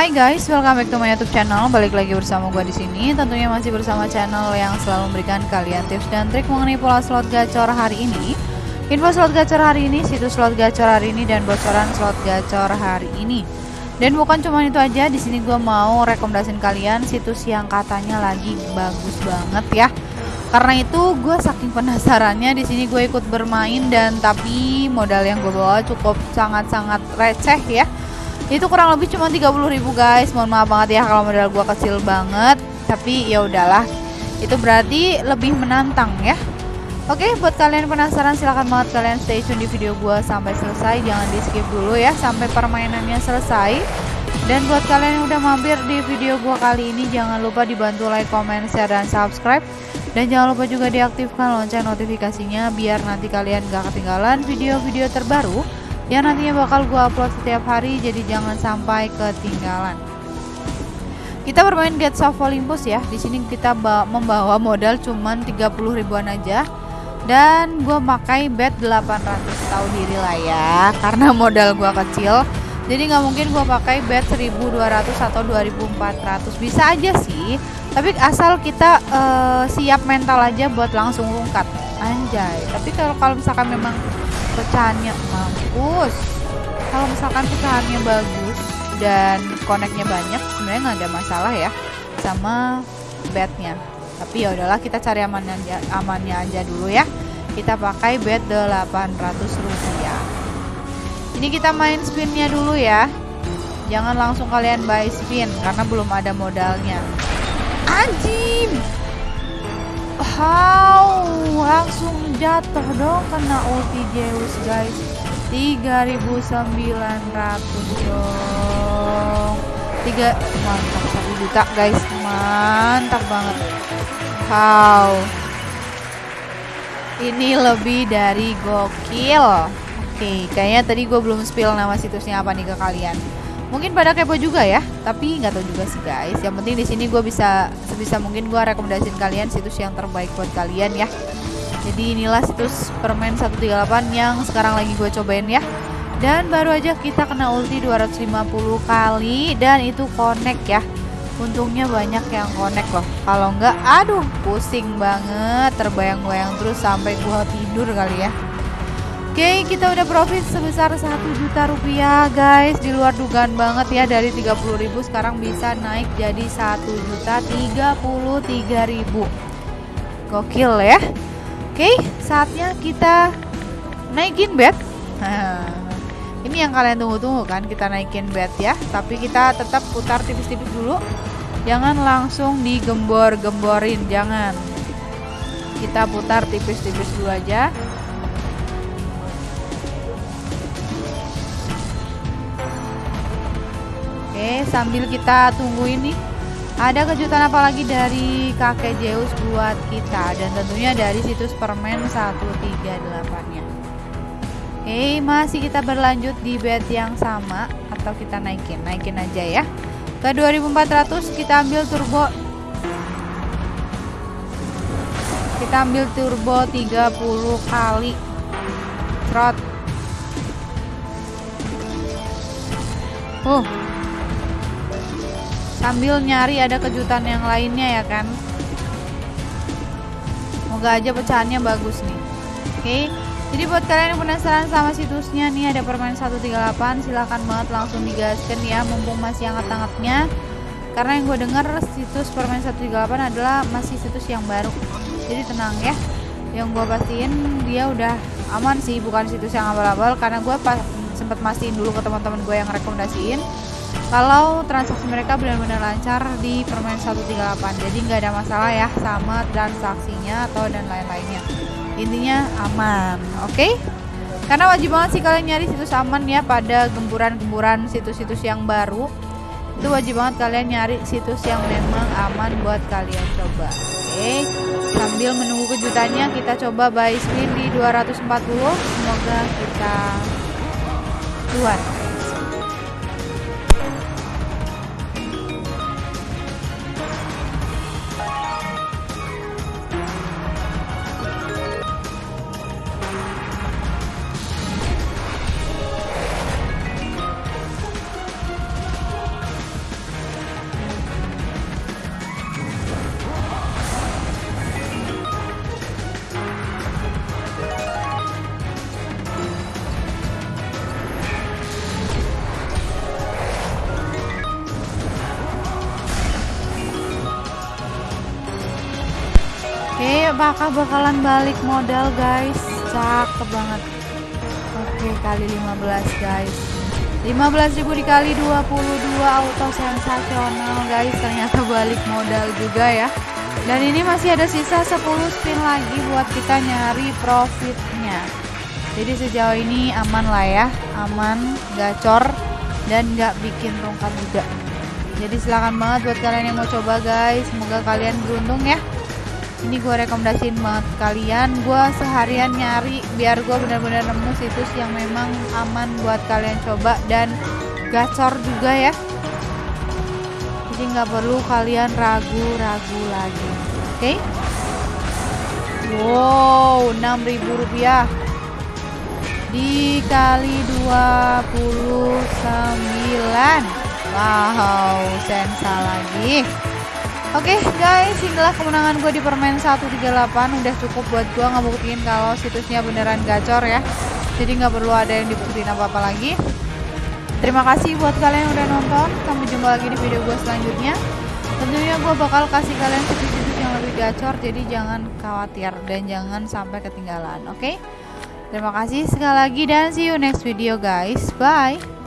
Hai guys, welcome back to my YouTube channel. Balik lagi bersama gue di sini. Tentunya masih bersama channel yang selalu memberikan kalian tips dan trik mengenai pola slot gacor hari ini. Info slot gacor hari ini, situs slot gacor hari ini, dan bocoran slot gacor hari ini. Dan bukan cuma itu aja, di sini gue mau rekomendasiin kalian situs yang katanya lagi bagus banget ya. Karena itu gue saking penasarannya di sini gue ikut bermain dan tapi modal yang gue bawa cukup sangat-sangat receh ya itu kurang lebih cuma 30 ribu guys. Mohon maaf banget ya kalau modal gua kecil banget. Tapi ya udahlah. Itu berarti lebih menantang ya. Oke buat kalian penasaran silahkan banget kalian stay tune di video gua sampai selesai. Jangan di skip dulu ya sampai permainannya selesai. Dan buat kalian yang udah mampir di video gua kali ini jangan lupa dibantu like, comment, share, dan subscribe. Dan jangan lupa juga diaktifkan lonceng notifikasinya biar nanti kalian gak ketinggalan video-video terbaru yang nantinya bakal gue upload setiap hari jadi jangan sampai ketinggalan. Kita bermain Get of Olympus ya. Di sini kita membawa modal cuman 30 ribuan aja. Dan gue pakai bet 800 tahu diri lah ya karena modal gue kecil. Jadi nggak mungkin gue pakai bet 1200 atau 2400 bisa aja sih tapi asal kita uh, siap mental aja buat langsung lungkat anjay. Tapi kalau misalkan memang pecahannya mampus. Kalau misalkan pecahannya bagus dan koneknya banyak sebenarnya nggak ada masalah ya sama bednya. Tapi ya udahlah kita cari amannya aja, amannya aja dulu ya. Kita pakai bed 800 rupiah. Ini kita main spinnya dulu ya. Jangan langsung kalian buy spin karena belum ada modalnya. Anjing how langsung jatuh dong kena ulti Zeus guys. 3900 dong. 3 mantap 1 juta guys. Mantap banget. Wow ini lebih dari gokil. Oke kayaknya tadi gue belum spill nama situsnya apa nih ke kalian mungkin pada kepo juga ya tapi nggak tahu juga sih guys. Yang penting di sini gue bisa sebisa mungkin gue rekomendasiin kalian situs yang terbaik buat kalian ya. Jadi inilah situs permen 138 yang sekarang lagi gue cobain ya. Dan baru aja kita kena ulti 250 kali dan itu connect ya. Untungnya banyak yang connect loh. Kalau nggak aduh pusing banget terbayang-bayang terus sampai gue tidur kali ya Oke kita udah profit sebesar 1 juta rupiah guys. Di luar dugaan banget ya dari 30 ribu sekarang bisa naik jadi 1 juta 33 ribu. Gokil ya. Oke saatnya kita naikin bet. Ini yang kalian tunggu-tunggu kan kita naikin bet ya. Tapi kita tetap putar tipis-tipis dulu. Jangan langsung digembor-gemborin Jangan. Kita putar tipis-tipis dulu aja sambil kita tunggu ini ada kejutan apa lagi dari kakek Zeus buat kita? Dan tentunya dari situs permen 138-nya. Oke, masih kita berlanjut di bed yang sama atau kita naikin, naikin aja ya. Ke 2400 kita ambil turbo. Kita ambil turbo 30 kali. Trot. Uh sambil nyari ada kejutan yang lainnya ya kan? Semoga aja pecahannya bagus nih. Oke okay. jadi buat kalian yang penasaran sama situsnya nih ada permain 138 silahkan banget langsung digaskan ya mumpung masih hangat-hangatnya. Karena yang gue denger situs permain 138 adalah masih situs yang baru. Jadi tenang ya yang gue pastiin dia udah aman sih bukan situs yang abal-abal karena gue sempat mastiin dulu ke teman-teman gue yang rekomendasiin kalau transaksi mereka benar-benar lancar di permen 138 jadi nggak ada masalah ya sama transaksinya atau dan lain-lainnya intinya aman oke okay? karena wajib banget sih kalian nyari situs aman ya pada gemburan-gemburan situs-situs yang baru itu wajib banget kalian nyari situs yang memang aman buat kalian coba oke okay? sambil menunggu kejutannya kita coba buy spin di 240 semoga kita keluar bakal bakalan balik modal guys? Cakep banget. Oke kali 15 guys. 15.000 dikali 22 auto sensasional guys. Ternyata balik modal juga ya. Dan ini masih ada sisa 10 spin lagi buat kita nyari profitnya. Jadi sejauh ini aman lah ya. Aman gacor dan nggak bikin rongkat juga. Jadi silahkan banget buat kalian yang mau coba guys. Semoga kalian beruntung ya ini gue rekomendasiin banget kalian. Gue seharian nyari biar gue benar-benar nemu situs yang memang aman buat kalian coba dan gacor juga ya. Jadi nggak perlu kalian ragu-ragu lagi. Oke? Okay? wow 6000 rupiah. Dikali 29 wow sensa lagi Oke okay, guys, inilah kemenangan gue di permain 138 Udah cukup buat gue ngebuktiin kalau situsnya beneran gacor ya. Jadi nggak perlu ada yang dibuktiin apa-apa lagi. Terima kasih buat kalian yang udah nonton. Sampai jumpa lagi di video gue selanjutnya. Tentunya gue bakal kasih kalian situs-situs yang lebih gacor Jadi jangan khawatir dan jangan sampai ketinggalan Oke? Okay? Terima kasih sekali lagi dan see you next video guys. Bye